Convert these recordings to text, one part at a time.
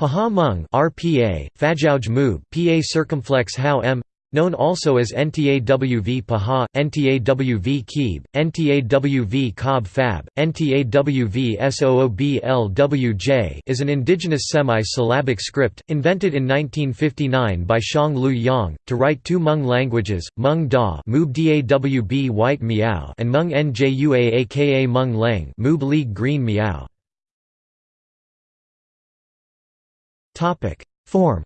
Pahawh Hmong RPA, Fajauj PA circumflex How M known also as NTAWV Pahawh, NTAWV Keeb, NTAWV Cobb Fab, NTAWV SOOBLWJ is an indigenous semi-syllabic script, invented in 1959 by Shang Lu Yang, to write two Hmong languages, Hmong Da White Miao and Hmong Njua aka Hmong Leng Mub League Green Miao. Form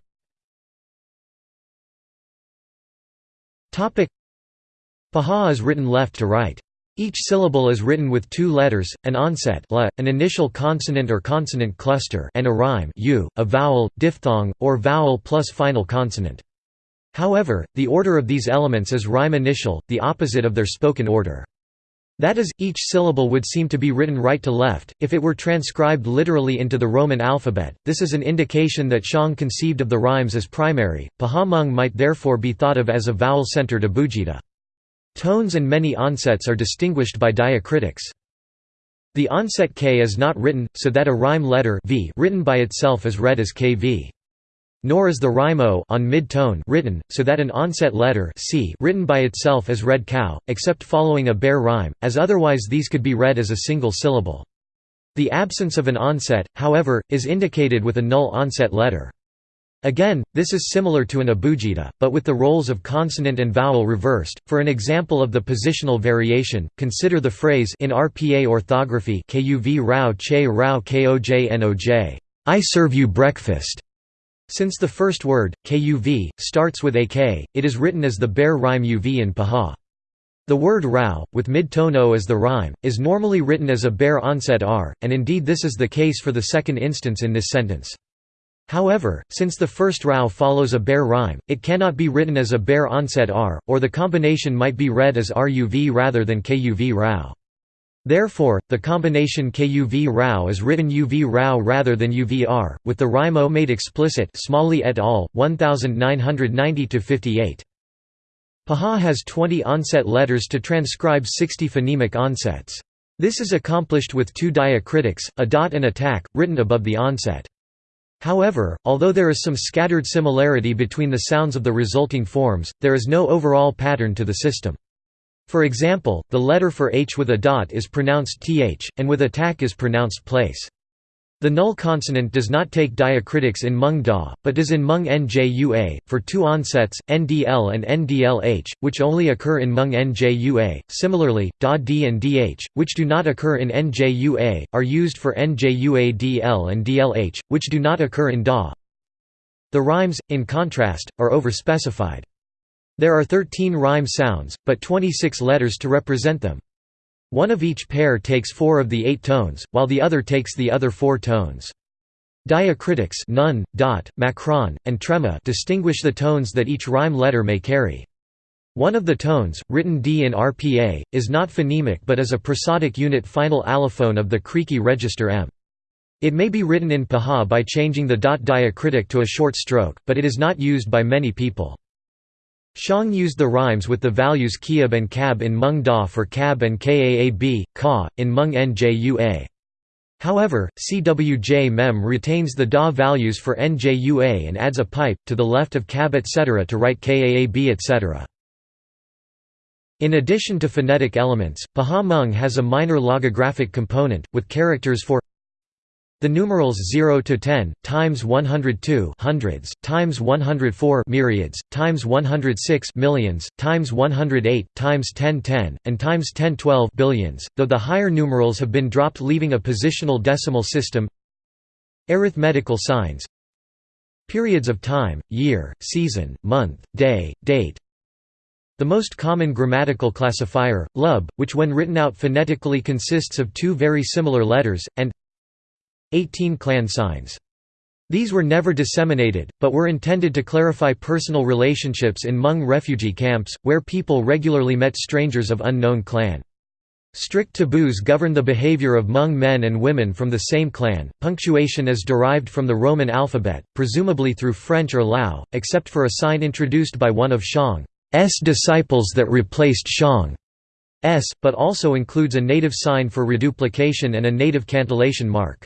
Pahawh is written left to right. Each syllable is written with two letters, an onset la, an initial consonant or consonant cluster and a rhyme u, a vowel, diphthong, or vowel plus final consonant. However, the order of these elements is rhyme initial, the opposite of their spoken order. That is, each syllable would seem to be written right to left, if it were transcribed literally into the Roman alphabet. This is an indication that Shang conceived of the rhymes as primary. Pahawh Hmong might therefore be thought of as a vowel-centered abugida. Tones and many onsets are distinguished by diacritics. The onset k is not written, so that a rhyme letter v written by itself is read as kv nor is the rhyme o on mid-tone written, so that an onset letter c written by itself is read cow, except following a bare rhyme, as otherwise these could be read as a single syllable. The absence of an onset, however, is indicated with a null onset letter. Again, this is similar to an abugida, but with the roles of consonant and vowel reversed. For an example of the positional variation, consider the phrase in RPA orthography KUV Rao Che Rao Koj noj. I serve you breakfast. Since the first word, kuv, starts with ak, it is written as the bare rhyme uv in paha. The word rao, with mid-tone o as the rhyme, is normally written as a bare onset r, and indeed this is the case for the second instance in this sentence. However, since the first rao follows a bare rhyme, it cannot be written as a bare onset r, or the combination might be read as ruv rather than kuv rao. Therefore, the combination KUV Rao is written UV Rao rather than UVR, with the rhyme O made explicit Smalley et al., 1990–58. Pahawh has 20 onset letters to transcribe 60 phonemic onsets. This is accomplished with two diacritics, a dot and a tack, written above the onset. However, although there is some scattered similarity between the sounds of the resulting forms, there is no overall pattern to the system. For example, the letter for h with a dot is pronounced th, and with a tack is pronounced place. The null consonant does not take diacritics in Hmong Da, but does in Hmong Njua, for two onsets, ndl and ndlh, which only occur in Hmong Njua. Similarly, Da d and dh, which do not occur in Njua, are used for Njua dl and dlh, which do not occur in Da. The rhymes, in contrast, are overspecified. There are 13 rhyme sounds, but 26 letters to represent them. One of each pair takes four of the eight tones, while the other takes the other four tones. Diacritics nun, dot, macron, and trema distinguish the tones that each rhyme letter may carry. One of the tones, written D in RPA, is not phonemic but is a prosodic unit final allophone of the Creaky register M. It may be written in Pahawh by changing the dot diacritic to a short stroke, but it is not used by many people. Shang used the rhymes with the values kiab and kab in Hmong Da for kab and kaab, ka, in Hmong njua. However, CWJ mem retains the Da values for njua and adds a pipe, to the left of kab etc. to write kaab etc. In addition to phonetic elements, Hmong has a minor logographic component, with characters for the numerals 0 to 10 times 102 hundreds times 104 myriads times 106 millions times 108 times 1010 and times 1012 billions, though the higher numerals have been dropped leaving a positional decimal system. Arithmetical signs Periods of time, year, season, month, day, date, the most common grammatical classifier, lub, which when written out phonetically consists of two very similar letters, and 18 clan signs. These were never disseminated, but were intended to clarify personal relationships in Hmong refugee camps, where people regularly met strangers of unknown clan. Strict taboos govern the behavior of Hmong men and women from the same clan. Punctuation is derived from the Roman alphabet, presumably through French or Lao, except for a sign introduced by one of Shang's disciples that replaced Shang's, but also includes a native sign for reduplication and a native cantillation mark.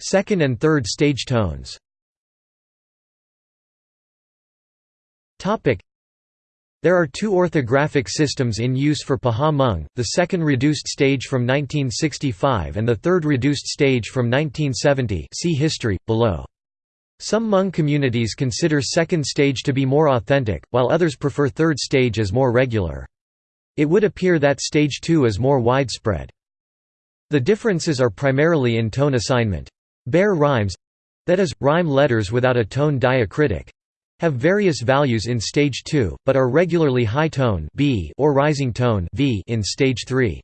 Second and third stage tones Topic: there are two orthographic systems in use for Pahawh the second reduced stage from 1965 and the third reduced stage from 1970 see history, below. Some Hmong communities consider second stage to be more authentic, while others prefer third stage as more regular. It would appear that stage 2 is more widespread. The differences are primarily in tone assignment. Bare rhymes—that is, rhyme letters without a tone diacritic, have various values in stage 2, but are regularly high tone B or rising tone V in stage 3.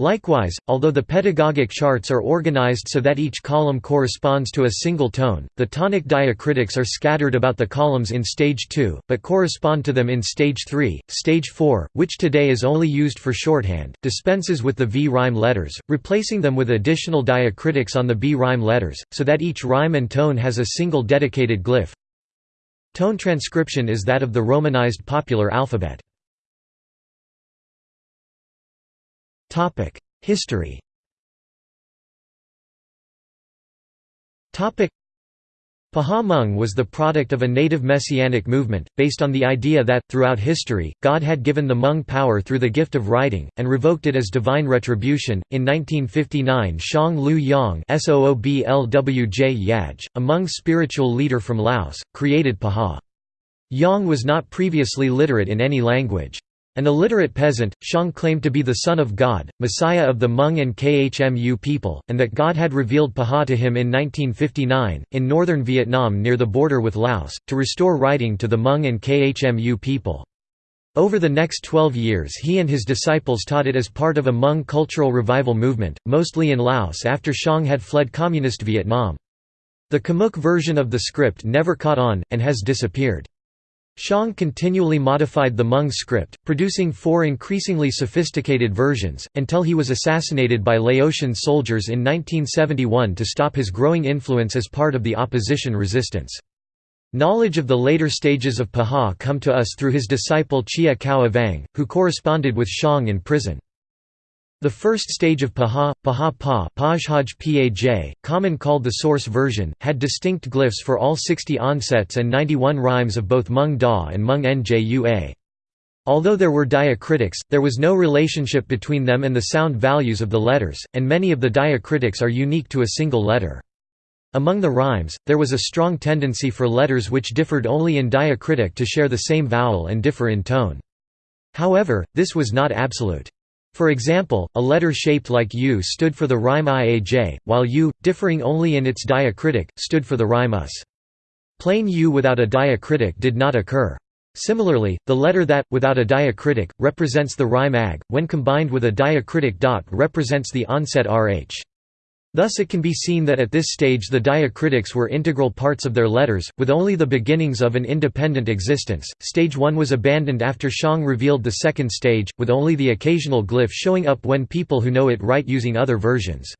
Likewise, although the pedagogic charts are organized so that each column corresponds to a single tone, the tonic diacritics are scattered about the columns in stage 2, but correspond to them in stage 3. Stage 4, which today is only used for shorthand, dispenses with the V rhyme letters, replacing them with additional diacritics on the B rhyme letters, so that each rhyme and tone has a single dedicated glyph. Tone transcription is that of the Romanized popular alphabet. History Pahawh Hmong was the product of a native messianic movement, based on the idea that, throughout history, God had given the Hmong power through the gift of writing, and revoked it as divine retribution. In 1959, Shang Lu Yang, a Hmong spiritual leader from Laos, created Pahawh. Yang was not previously literate in any language. An illiterate peasant, Shang claimed to be the Son of God, Messiah of the Hmong and Khmu people, and that God had revealed Pahawh to him in 1959, in northern Vietnam near the border with Laos, to restore writing to the Hmong and Khmu people. Over the next 12 years he and his disciples taught it as part of a Hmong cultural revival movement, mostly in Laos after Shang had fled communist Vietnam. The Khmuic version of the script never caught on, and has disappeared. Shang continually modified the Hmong script, producing four increasingly sophisticated versions, until he was assassinated by Laotian soldiers in 1971 to stop his growing influence as part of the opposition resistance. Knowledge of the later stages of Pahawh come to us through his disciple Chia Koua Vang, who corresponded with Shang in prison. The first stage of Pahawh, Pahawh Pa Paj common called the source version, had distinct glyphs for all 60 onsets and 91 rhymes of both Hmong Da and Hmong Njua. Although there were diacritics, there was no relationship between them and the sound values of the letters, and many of the diacritics are unique to a single letter. Among the rhymes, there was a strong tendency for letters which differed only in diacritic to share the same vowel and differ in tone. However, this was not absolute. For example, a letter shaped like U stood for the rhyme iaj, while U, differing only in its diacritic, stood for the rhyme us. Plain U without a diacritic did not occur. Similarly, the letter that, without a diacritic, represents the rhyme ag, when combined with a diacritic dot represents the onset rh. Thus it can be seen that at this stage the diacritics were integral parts of their letters, with only the beginnings of an independent existence. Stage 1 was abandoned after Shang revealed the second stage, with only the occasional glyph showing up when people who know it write using other versions.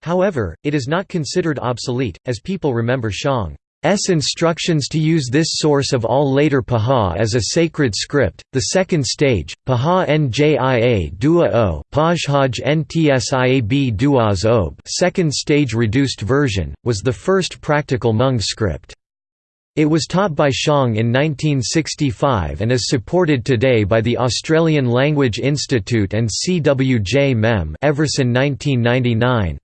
However, it is not considered obsolete, as people remember Shang. S instructions to use this source of all later Pahawh as a sacred script. The second stage, Pahawh Njia Dua O, Pajhaj Ntsiab Duaz Ob, second stage reduced version, was the first practical Hmong script. It was taught by Shang in 1965 and is supported today by the Australian Language Institute and CWJ MEM Everson 1999.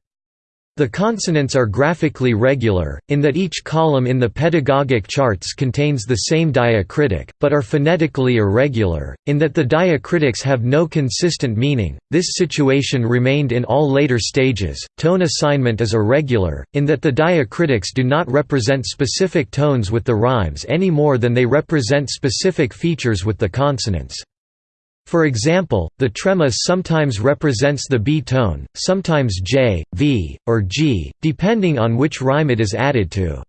The consonants are graphically regular, in that each column in the pedagogic charts contains the same diacritic, but are phonetically irregular, in that the diacritics have no consistent meaning. This situation remained in all later stages. Tone assignment is irregular, in that the diacritics do not represent specific tones with the rhymes any more than they represent specific features with the consonants. For example, the trema sometimes represents the B tone, sometimes J, V, or G, depending on which rhyme it is added to.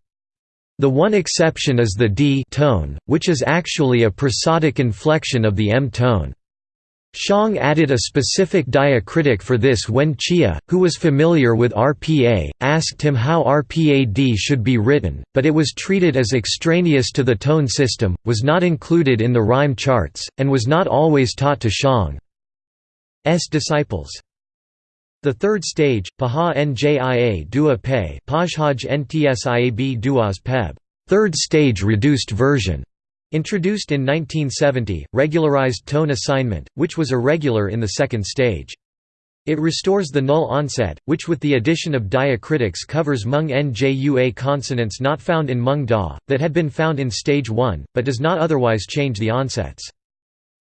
The one exception is the D tone, which is actually a prosodic inflection of the M tone. Shang added a specific diacritic for this when Chia, who was familiar with RPA, asked him how RPAD should be written, but it was treated as extraneous to the tone system, was not included in the rhyme charts, and was not always taught to Shang's disciples. The third stage, Pahawh Njia Dua Pe Pajhaj Ntsiab Duas Peb third stage reduced version, introduced in 1970, regularized tone assignment, which was irregular in the second stage. It restores the null onset, which with the addition of diacritics covers Hmong Njua consonants not found in Hmong Da, that had been found in stage 1, but does not otherwise change the onsets.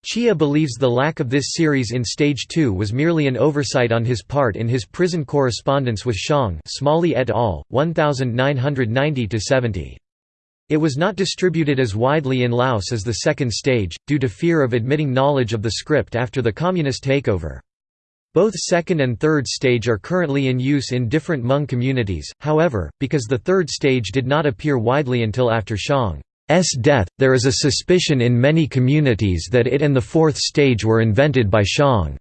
Chia believes the lack of this series in Stage 2 was merely an oversight on his part in his prison correspondence with Xiong Smalley et al., 1990–70. It was not distributed as widely in Laos as the second stage, due to fear of admitting knowledge of the script after the communist takeover. Both second and third stage are currently in use in different Hmong communities, however, because the third stage did not appear widely until after Xiong. S death, there is a suspicion in many communities that it and the fourth stage were invented by Xiong's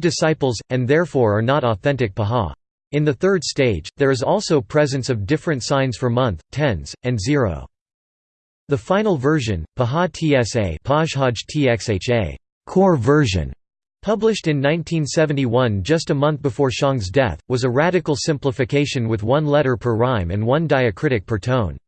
disciples, and therefore are not authentic Pahawh. In the third stage, there is also presence of different signs for month, tens, and zero. The final version, Pahawh core version, published in 1971 just a month before Xiong's death, was a radical simplification with one letter per rhyme and one diacritic per tone.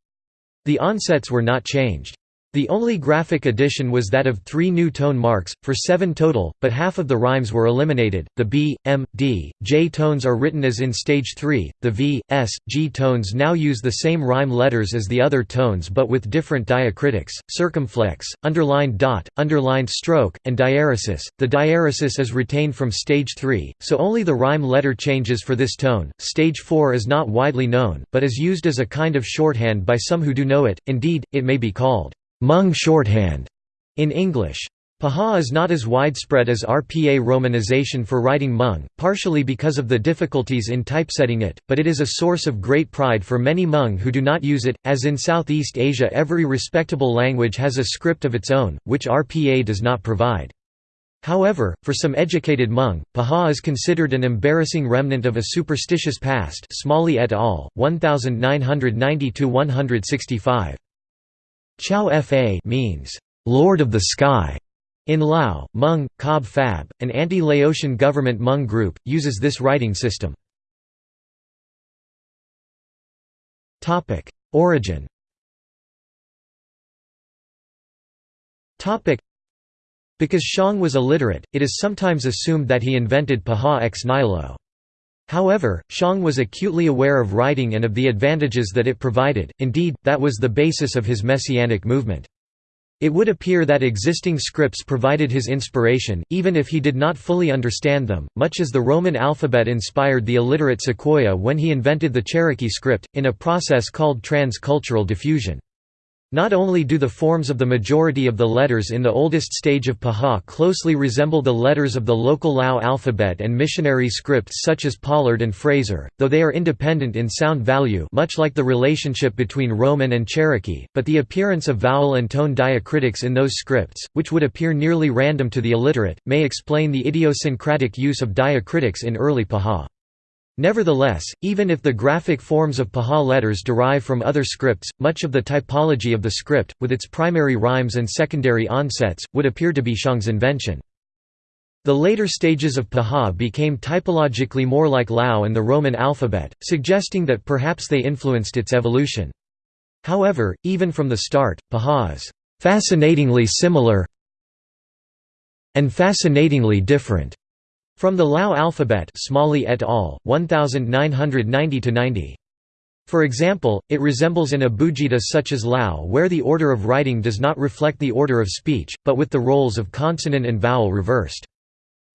The onsets were not changed. The only graphic addition was that of three new tone marks, for seven total, but half of the rhymes were eliminated. The B, M, D, J tones are written as in stage 3, the V, S, G tones now use the same rhyme letters as the other tones but with different diacritics, circumflex, underlined dot, underlined stroke, and diaeresis. The diaeresis is retained from stage 3, so only the rhyme letter changes for this tone. Stage 4 is not widely known, but is used as a kind of shorthand by some who do know it, indeed, it may be called Hmong shorthand in English. Pahawh is not as widespread as RPA romanization for writing Hmong, partially because of the difficulties in typesetting it, but it is a source of great pride for many Hmong who do not use it. As in Southeast Asia, every respectable language has a script of its own, which RPA does not provide. However, for some educated Hmong, Pahawh is considered an embarrassing remnant of a superstitious past Smalley et al., 1990–165. Chao Fa means, Lord of the Sky. In Lao, Hmong, Cob Fab, an anti-Laotian government Hmong group, uses this writing system. Origin Because Xiong was illiterate, it is sometimes assumed that he invented Pahawh ex nihilo. However, Xiong was acutely aware of writing and of the advantages that it provided, indeed, that was the basis of his messianic movement. It would appear that existing scripts provided his inspiration, even if he did not fully understand them, much as the Roman alphabet inspired the illiterate Sequoyah when he invented the Cherokee script, in a process called trans-cultural diffusion. Not only do the forms of the majority of the letters in the oldest stage of Pahawh closely resemble the letters of the local Lao alphabet and missionary scripts such as Pollard and Fraser, though they are independent in sound value much like the relationship between Roman and Cherokee, but the appearance of vowel and tone diacritics in those scripts, which would appear nearly random to the illiterate, may explain the idiosyncratic use of diacritics in early Pahawh. Nevertheless, even if the graphic forms of Pahawh letters derive from other scripts, much of the typology of the script, with its primary rhymes and secondary onsets, would appear to be Xiong's invention. The later stages of Pahawh became typologically more like Lao and the Roman alphabet, suggesting that perhaps they influenced its evolution. However, even from the start, Pahawh is fascinatingly similar and fascinatingly different from the Lao alphabet Smalley et al., 1990–90. For example, it resembles an abugida such as Lao where the order of writing does not reflect the order of speech, but with the roles of consonant and vowel reversed.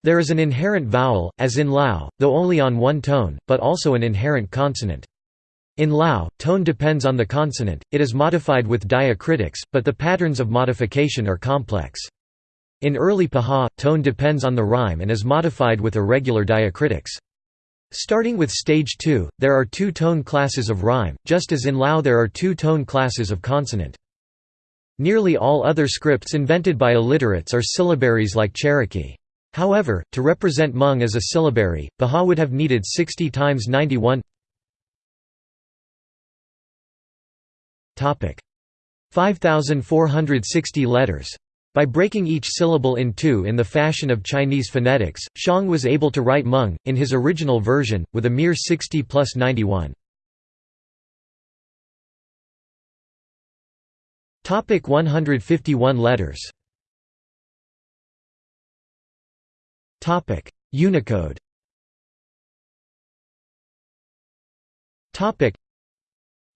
There is an inherent vowel, as in Lao, though only on one tone, but also an inherent consonant. In Lao, tone depends on the consonant, it is modified with diacritics, but the patterns of modification are complex. In early Pahawh, tone depends on the rhyme and is modified with irregular diacritics. Starting with stage 2, there are two tone classes of rhyme, just as in Lao there are two tone classes of consonant. Nearly all other scripts invented by illiterates are syllabaries like Cherokee. However, to represent Hmong as a syllabary, Pahawh would have needed 60 times 91 5460 letters By breaking each syllable in two in the fashion of Chinese phonetics, Xiong was able to write Hmong, in his original version, with a mere 60 plus 91. Topic 151 letters. Topic Unicode. Topic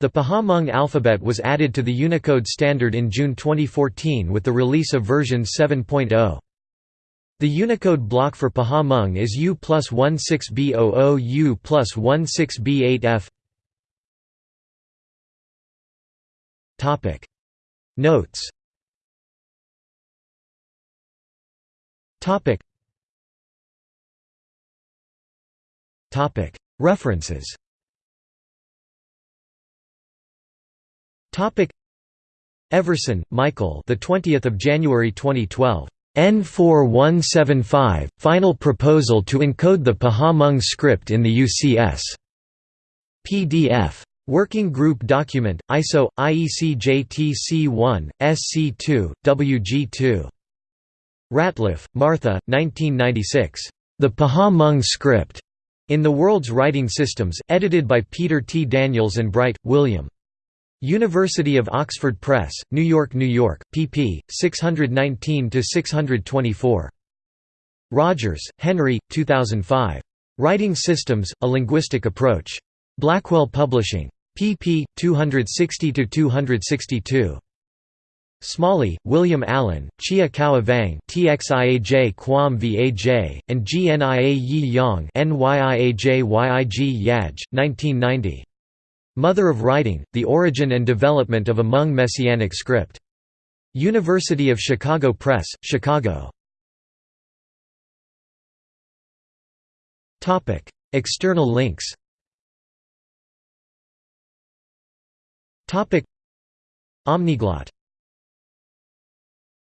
The Pahawh alphabet was added to the Unicode standard in June 2014 with the release of version 7.0. The Unicode block for Pahawh is U plus 16B00 U plus 16B8F. Notes. References Everson, Michael. The 20th of January 2012. N4175 Final proposal to encode the Pahawh script in the UCS. PDF. Working Group Document, ISO, IEC JTC1, SC2, WG2. Ratliff, Martha, 1996. The Pahawh Script. In the World's Writing Systems, edited by Peter T. Daniels and Bright, William. University of Oxford Press, New York, New York, pp. 619–624. Rogers, Henry, 2005. Writing Systems, A Linguistic Approach. Blackwell Publishing. pp. 260–262. Smalley, William Allen, Chia Koua Vang TXIAJ Quam VAJ, and GNIA Yi Yang NYIAJ YIG Yaj, 1990. Mother of Writing, The Origin and Development of a Hmong Messianic Script. University of Chicago Press, Chicago. External links Omniglot